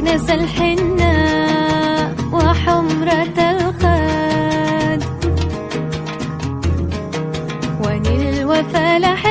نسى الحنة وحمرة الخد. ونلوى فلح